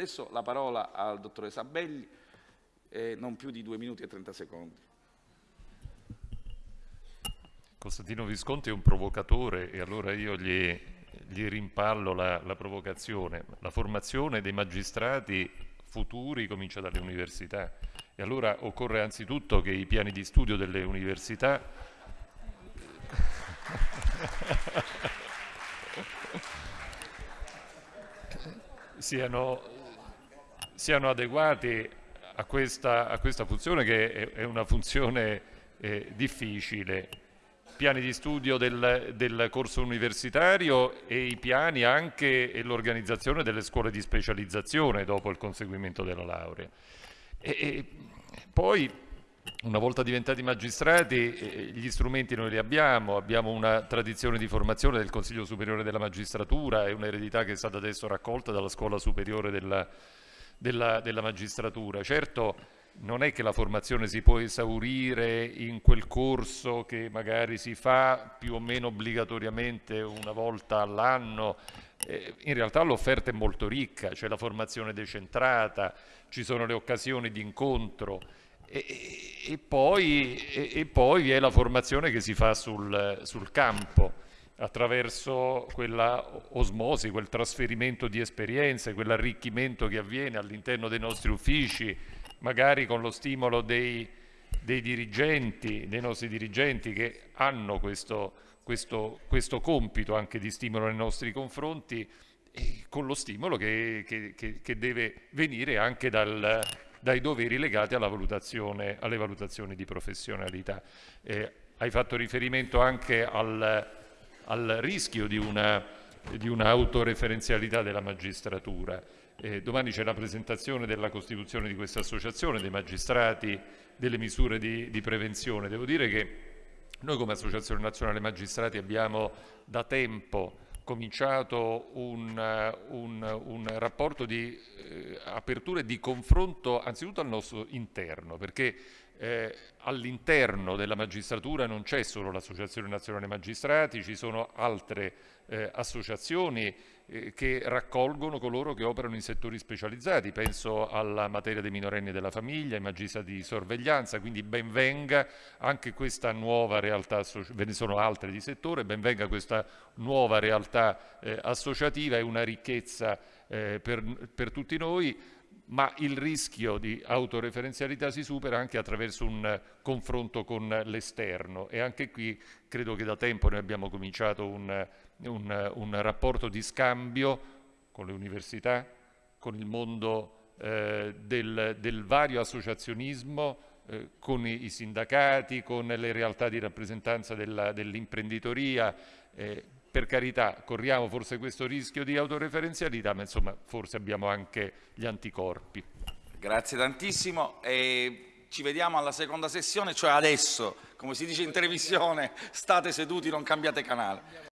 Adesso la parola al dottore Sabelli, eh, non più di due minuti e 30 secondi. Costantino Visconti è un provocatore e allora io gli, gli rimpallo la, la provocazione. La formazione dei magistrati futuri comincia dalle università e allora occorre anzitutto che i piani di studio delle università siano, siano adeguati a questa, a questa, funzione che è, è una funzione eh, difficile. Piani di studio del, del, corso universitario e i piani anche e l'organizzazione delle scuole di specializzazione dopo il conseguimento della laurea. E, e poi una volta diventati magistrati eh, gli strumenti noi li abbiamo, abbiamo una tradizione di formazione del Consiglio Superiore della Magistratura, è un'eredità che è stata adesso raccolta dalla Scuola Superiore della, della, della Magistratura. Certo non è che la formazione si può esaurire in quel corso che magari si fa più o meno obbligatoriamente una volta all'anno, eh, in realtà l'offerta è molto ricca, c'è la formazione decentrata, ci sono le occasioni di incontro, e, e, poi, e, e, poi, vi è la formazione che si fa sul, sul campo attraverso quella osmosi, quel trasferimento di esperienze, quell'arricchimento che avviene all'interno dei nostri uffici, magari con lo stimolo dei, dei dirigenti, dei nostri dirigenti che hanno questo, questo, questo, compito anche di stimolo nei nostri confronti con lo stimolo che, che, che, che deve venire anche dal, dai doveri legati valutazione, alle valutazioni di professionalità. Eh, hai fatto riferimento anche al, al rischio di un'autoreferenzialità un della magistratura. Eh, domani c'è la presentazione della costituzione di questa associazione, dei magistrati, delle misure di, di prevenzione. Devo dire che noi come Associazione Nazionale Magistrati abbiamo da tempo cominciato un, eh, un, un rapporto di eh, apertura e di confronto anzitutto al nostro interno, perché eh, all'interno della magistratura non c'è solo l'Associazione Nazionale Magistrati, ci sono altre eh, associazioni eh, che raccolgono coloro che operano in settori specializzati, penso alla materia dei minorenni e della famiglia, ai magistrati di sorveglianza, quindi ben venga anche questa nuova realtà, ve ne sono altre di settore, ben venga questa nuova realtà eh, associativa, è una ricchezza eh, per, per tutti noi, ma il rischio di autoreferenzialità si supera anche attraverso un confronto con l'esterno. E anche qui credo che da tempo noi abbiamo cominciato un, un, un rapporto di scambio con le università, con il mondo eh, del, del, vario associazionismo, eh, con i, i, sindacati, con le realtà di rappresentanza dell'imprenditoria, eh, per carità corriamo forse questo rischio di autoreferenzialità, ma insomma forse abbiamo anche gli anticorpi. Grazie tantissimo e ci vediamo alla seconda sessione, cioè adesso, come si dice in televisione, state seduti, non cambiate canale.